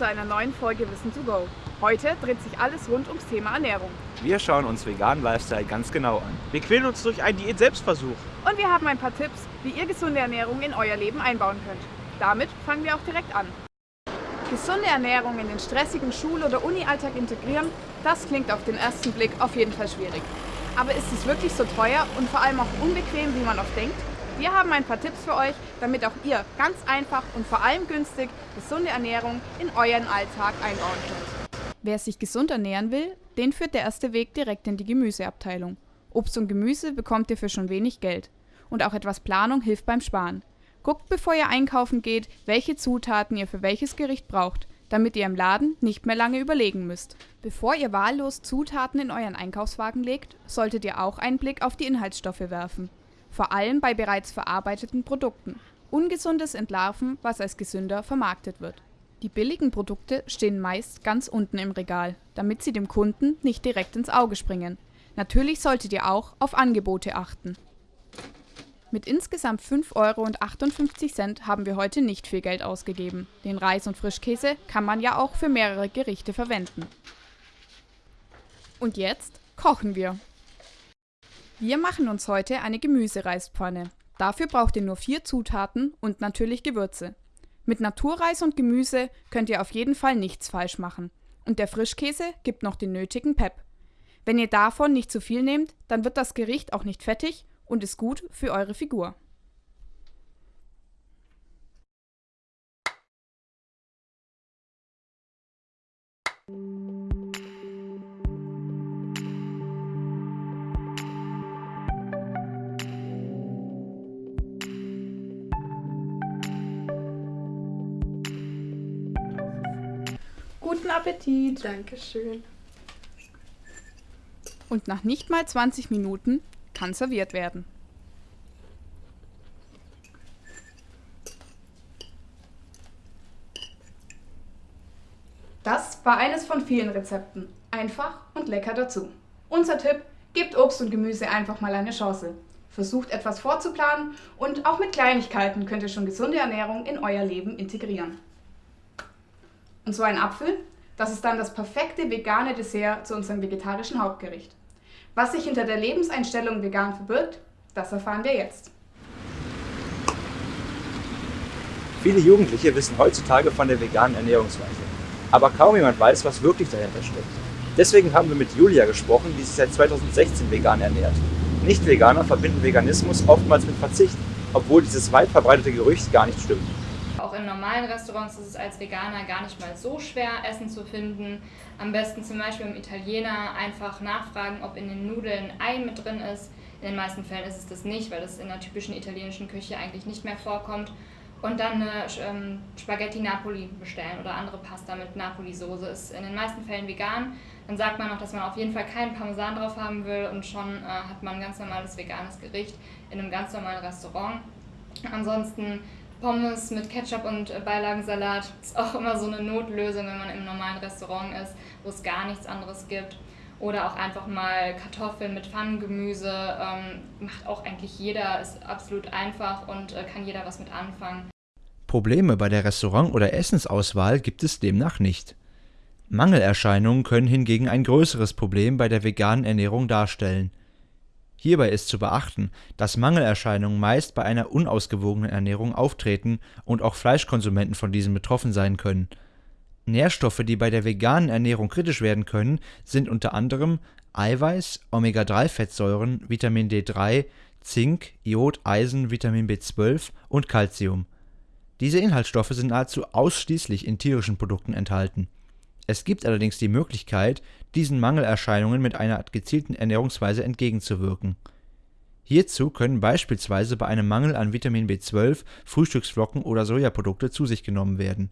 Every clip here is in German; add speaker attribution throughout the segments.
Speaker 1: zu einer neuen Folge Wissen to Go. Heute dreht sich alles rund ums Thema Ernährung.
Speaker 2: Wir schauen uns veganen Lifestyle ganz genau an.
Speaker 3: Wir quälen uns durch einen Diät-Selbstversuch.
Speaker 1: Und wir haben ein paar Tipps, wie ihr gesunde Ernährung in euer Leben einbauen könnt. Damit fangen wir auch direkt an. Gesunde Ernährung in den stressigen Schul- oder Uni-Alltag integrieren, das klingt auf den ersten Blick auf jeden Fall schwierig. Aber ist es wirklich so teuer und vor allem auch unbequem, wie man oft denkt? Wir haben ein paar Tipps für euch, damit auch ihr ganz einfach und vor allem günstig gesunde Ernährung in euren Alltag einbauen könnt. Wer sich gesund ernähren will, den führt der erste Weg direkt in die Gemüseabteilung. Obst und Gemüse bekommt ihr für schon wenig Geld. Und auch etwas Planung hilft beim Sparen. Guckt, bevor ihr einkaufen geht, welche Zutaten ihr für welches Gericht braucht, damit ihr im Laden nicht mehr lange überlegen müsst. Bevor ihr wahllos Zutaten in euren Einkaufswagen legt, solltet ihr auch einen Blick auf die Inhaltsstoffe werfen vor allem bei bereits verarbeiteten Produkten. Ungesundes entlarven, was als gesünder vermarktet wird. Die billigen Produkte stehen meist ganz unten im Regal, damit sie dem Kunden nicht direkt ins Auge springen. Natürlich solltet ihr auch auf Angebote achten. Mit insgesamt 5,58 Euro haben wir heute nicht viel Geld ausgegeben. Den Reis und Frischkäse kann man ja auch für mehrere Gerichte verwenden. Und jetzt kochen wir. Wir machen uns heute eine Gemüsereispfanne. Dafür braucht ihr nur vier Zutaten und natürlich Gewürze. Mit Naturreis und Gemüse könnt ihr auf jeden Fall nichts falsch machen. Und der Frischkäse gibt noch den nötigen Pep. Wenn ihr davon nicht zu viel nehmt, dann wird das Gericht auch nicht fettig und ist gut für eure Figur. Guten Appetit.
Speaker 4: Dankeschön.
Speaker 1: Und nach nicht mal 20 Minuten kann serviert werden. Das war eines von vielen Rezepten. Einfach und lecker dazu. Unser Tipp, gebt Obst und Gemüse einfach mal eine Chance. Versucht etwas vorzuplanen und auch mit Kleinigkeiten könnt ihr schon gesunde Ernährung in euer Leben integrieren. Und so ein Apfel, das ist dann das perfekte vegane Dessert zu unserem vegetarischen Hauptgericht. Was sich hinter der Lebenseinstellung vegan verbirgt, das erfahren wir jetzt.
Speaker 2: Viele Jugendliche wissen heutzutage von der veganen Ernährungsweise. Aber kaum jemand weiß, was wirklich dahinter steckt. Deswegen haben wir mit Julia gesprochen, die sich seit 2016 vegan ernährt. Nicht-Veganer verbinden Veganismus oftmals mit Verzicht, obwohl dieses weit verbreitete Gerücht gar nicht stimmt.
Speaker 4: Auch in normalen Restaurants ist es als Veganer gar nicht mal so schwer, Essen zu finden. Am besten zum Beispiel im Italiener einfach nachfragen, ob in den Nudeln Ei mit drin ist. In den meisten Fällen ist es das nicht, weil das in der typischen italienischen Küche eigentlich nicht mehr vorkommt. Und dann eine ähm, Spaghetti Napoli bestellen oder andere Pasta mit Napoli-Soße. Ist in den meisten Fällen vegan. Dann sagt man noch, dass man auf jeden Fall keinen Parmesan drauf haben will und schon äh, hat man ein ganz normales veganes Gericht in einem ganz normalen Restaurant. Ansonsten Pommes mit Ketchup und äh, Beilagensalat ist auch immer so eine Notlösung, wenn man im normalen Restaurant ist, wo es gar nichts anderes gibt. Oder auch einfach mal Kartoffeln mit Pfannengemüse. Ähm, macht auch eigentlich jeder, ist absolut einfach und äh, kann jeder was mit anfangen.
Speaker 5: Probleme bei der Restaurant- oder Essensauswahl gibt es demnach nicht. Mangelerscheinungen können hingegen ein größeres Problem bei der veganen Ernährung darstellen. Hierbei ist zu beachten, dass Mangelerscheinungen meist bei einer unausgewogenen Ernährung auftreten und auch Fleischkonsumenten von diesen betroffen sein können. Nährstoffe, die bei der veganen Ernährung kritisch werden können, sind unter anderem Eiweiß, Omega-3-Fettsäuren, Vitamin D3, Zink, Iod, Eisen, Vitamin B12 und Calcium. Diese Inhaltsstoffe sind nahezu ausschließlich in tierischen Produkten enthalten es gibt allerdings die Möglichkeit, diesen Mangelerscheinungen mit einer gezielten Ernährungsweise entgegenzuwirken. Hierzu können beispielsweise bei einem Mangel an Vitamin B12 Frühstücksflocken oder Sojaprodukte zu sich genommen werden.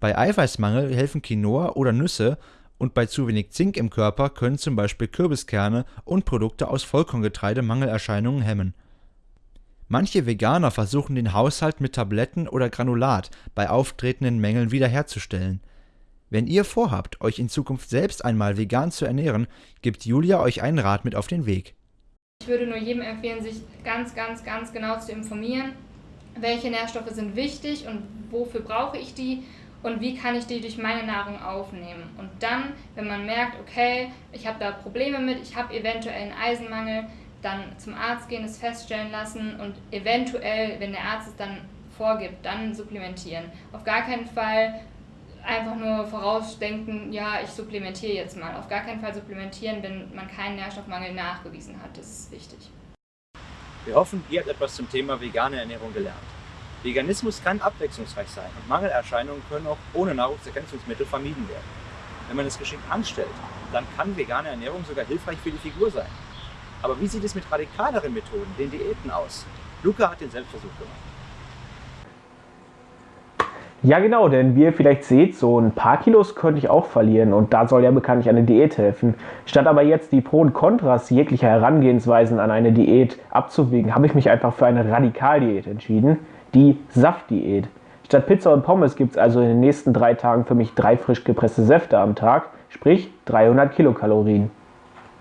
Speaker 5: Bei Eiweißmangel helfen Quinoa oder Nüsse und bei zu wenig Zink im Körper können zum Beispiel Kürbiskerne und Produkte aus Vollkorngetreide Mangelerscheinungen hemmen. Manche Veganer versuchen den Haushalt mit Tabletten oder Granulat bei auftretenden Mängeln wiederherzustellen wenn ihr vorhabt, euch in Zukunft selbst einmal vegan zu ernähren, gibt Julia euch einen Rat mit auf den Weg.
Speaker 4: Ich würde nur jedem empfehlen, sich ganz, ganz, ganz genau zu informieren, welche Nährstoffe sind wichtig und wofür brauche ich die und wie kann ich die durch meine Nahrung aufnehmen. Und dann, wenn man merkt, okay, ich habe da Probleme mit, ich habe eventuell einen Eisenmangel, dann zum Arzt gehen, es feststellen lassen und eventuell, wenn der Arzt es dann vorgibt, dann supplementieren. Auf gar keinen Fall einfach nur vorausdenken, ja, ich supplementiere jetzt mal. Auf gar keinen Fall supplementieren, wenn man keinen Nährstoffmangel nachgewiesen hat. Das ist wichtig.
Speaker 2: Wir hoffen, ihr habt etwas zum Thema vegane Ernährung gelernt. Veganismus kann abwechslungsreich sein und Mangelerscheinungen können auch ohne Nahrungsergänzungsmittel vermieden werden. Wenn man es geschickt anstellt, dann kann vegane Ernährung sogar hilfreich für die Figur sein. Aber wie sieht es mit radikaleren Methoden, den Diäten aus? Luca hat den Selbstversuch gemacht.
Speaker 6: Ja genau, denn wie ihr vielleicht seht, so ein paar Kilos könnte ich auch verlieren und da soll ja bekanntlich eine Diät helfen. Statt aber jetzt die Pro und Kontras jeglicher Herangehensweisen an eine Diät abzuwägen, habe ich mich einfach für eine Radikaldiät entschieden, die Saftdiät. Statt Pizza und Pommes gibt es also in den nächsten drei Tagen für mich drei frisch gepresste Säfte am Tag, sprich 300 Kilokalorien.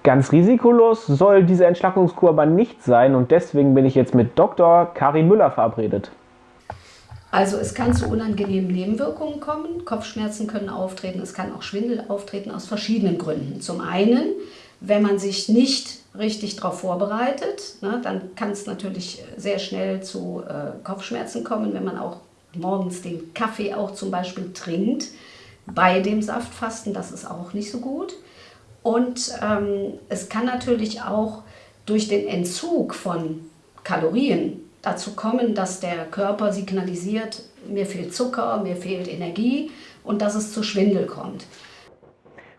Speaker 6: Ganz risikolos soll diese Entschlackungskur aber nicht sein und deswegen bin ich jetzt mit Dr. Kari Müller verabredet.
Speaker 7: Also es kann zu unangenehmen Nebenwirkungen kommen. Kopfschmerzen können auftreten, es kann auch Schwindel auftreten aus verschiedenen Gründen. Zum einen, wenn man sich nicht richtig darauf vorbereitet, ne, dann kann es natürlich sehr schnell zu äh, Kopfschmerzen kommen, wenn man auch morgens den Kaffee auch zum Beispiel trinkt bei dem Saftfasten, das ist auch nicht so gut. Und ähm, es kann natürlich auch durch den Entzug von Kalorien dazu kommen, dass der Körper signalisiert, mir fehlt Zucker, mir fehlt Energie und dass es zu Schwindel kommt.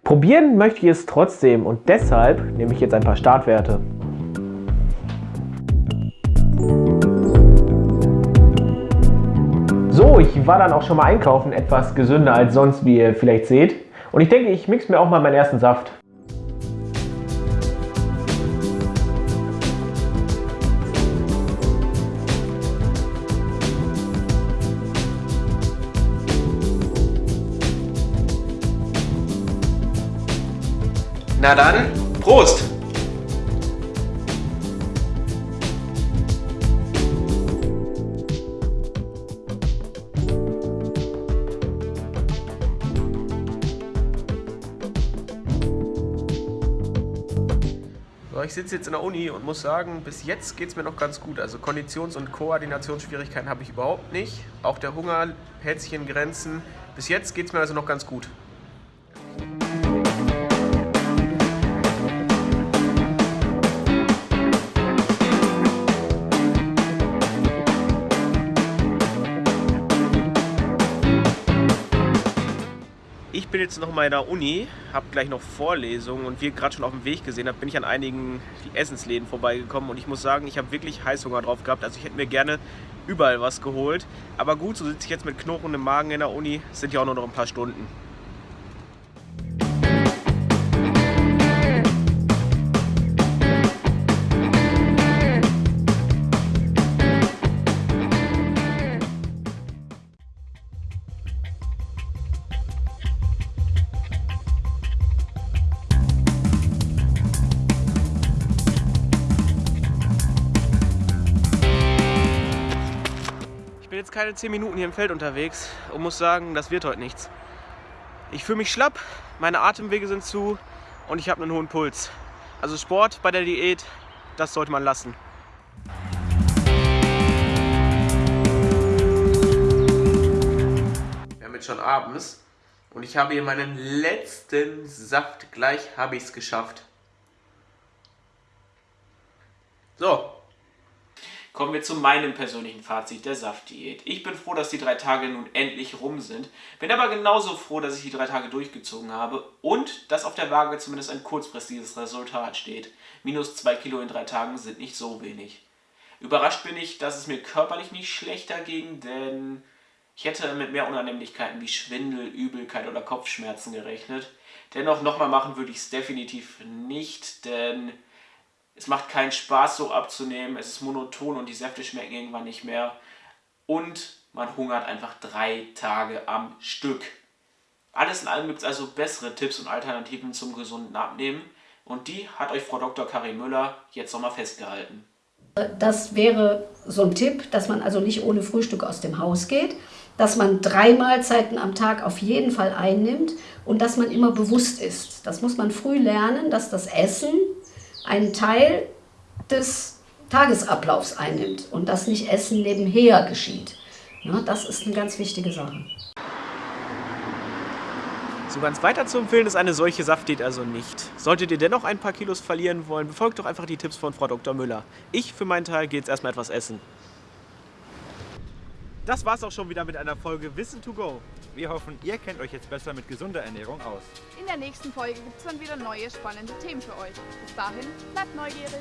Speaker 6: Probieren möchte ich es trotzdem und deshalb nehme ich jetzt ein paar Startwerte. So, ich war dann auch schon mal einkaufen, etwas gesünder als sonst, wie ihr vielleicht seht. Und ich denke, ich mixe mir auch mal meinen ersten Saft.
Speaker 3: Na dann, Prost! Ich sitze jetzt in der Uni und muss sagen, bis jetzt geht es mir noch ganz gut. Also Konditions- und Koordinationsschwierigkeiten habe ich überhaupt nicht. Auch der Hunger hält sich in Grenzen. Bis jetzt geht es mir also noch ganz gut. Bin jetzt noch mal in der Uni, habe gleich noch Vorlesungen und wie ihr gerade schon auf dem Weg gesehen habt, bin ich an einigen Essensläden vorbeigekommen und ich muss sagen, ich habe wirklich Heißhunger drauf gehabt. Also ich hätte mir gerne überall was geholt. Aber gut, so sitze ich jetzt mit knurrendem Magen in der Uni, sind ja auch nur noch ein paar Stunden. Jetzt keine 10 Minuten hier im Feld unterwegs und muss sagen, das wird heute nichts. Ich fühle mich schlapp, meine Atemwege sind zu und ich habe einen hohen Puls. Also Sport bei der Diät, das sollte man lassen. Wir haben jetzt schon abends und ich habe hier meinen letzten Saft. Gleich habe ich es geschafft. So, Kommen wir zu meinem persönlichen Fazit der Saftdiät. Ich bin froh, dass die drei Tage nun endlich rum sind. Bin aber genauso froh, dass ich die drei Tage durchgezogen habe und dass auf der Waage zumindest ein kurzfristiges Resultat steht. Minus zwei Kilo in drei Tagen sind nicht so wenig. Überrascht bin ich, dass es mir körperlich nicht schlechter ging, denn ich hätte mit mehr Unannehmlichkeiten wie Schwindel, Übelkeit oder Kopfschmerzen gerechnet. Dennoch nochmal machen würde ich es definitiv nicht, denn es macht keinen Spaß, so abzunehmen. Es ist monoton und die Säfte schmecken irgendwann nicht mehr. Und man hungert einfach drei Tage am Stück. Alles in allem gibt es also bessere Tipps und Alternativen zum gesunden Abnehmen. Und die hat euch Frau Dr. Karin Müller jetzt nochmal festgehalten.
Speaker 7: Das wäre so ein Tipp, dass man also nicht ohne Frühstück aus dem Haus geht. dass man drei Mahlzeiten am Tag auf jeden Fall einnimmt und dass man immer bewusst ist. Das muss man früh lernen, dass das Essen einen Teil des Tagesablaufs einnimmt und dass nicht Essen nebenher geschieht. Ja, das ist eine ganz wichtige Sache.
Speaker 3: So ganz weiter zu empfehlen ist eine solche Saftdiät also nicht. Solltet ihr dennoch ein paar Kilos verlieren wollen, befolgt doch einfach die Tipps von Frau Dr. Müller. Ich für meinen Teil gehe jetzt erstmal etwas essen. Das war's auch schon wieder mit einer Folge Wissen to go.
Speaker 2: Wir hoffen, ihr kennt euch jetzt besser mit gesunder Ernährung aus.
Speaker 1: In der nächsten Folge gibt es dann wieder neue spannende Themen für euch. Bis dahin, bleibt neugierig.